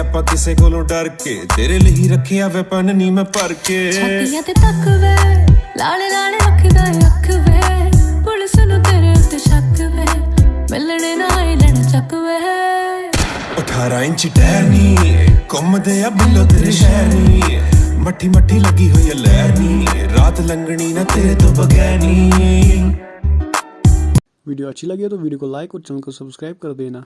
ਆਪਾਂ ਕਿਸੇ ਕੋਲੋਂ ਡਰ ਕੇ ਤੇਰੇ ਲਈ ਰੱਖਿਆ ਵੈਪਨ ਨੀ ਮੈਂ ਭਰ ਕੇ ਛਾਤੀਆਂ ਤੇ ਤੱਕ ਵੇ ਲਾਲ ਲਾਲ ਰੱਖਦਾ ਅੱਖ ਵੇ ਪੁਲਿਸ ਨੂੰ ਤੇਰੇ ਉੱਤੇ ਸ਼ੱਕ ਵੇ ਮਿਲਣੇ ਨਾ ਆਈ ਲੈਣ ਚੱਕ ਵੇ 18 ਇੰਚ ਟਹਿਰਨੀ ਘੁੰਮਦੇ ਆ ਬਿੱਲੋ ਤੇਰੇ ਸ਼ਹਿਰ ਨੀ ਮੱਠੀ ਮੱਠੀ ਲੱਗੀ ਹੋਈ ਐ ਲਹਿਰ ਨੀ ਰਾਤ ਲੰਘਣੀ ਨਾ ਤੇਰੇ ਤੋਂ ਬਗੈਰ ਨੀ वीडियो अच्छी लगी है तो वीडियो को लाइक और चैनल को सब्सक्राइब कर देना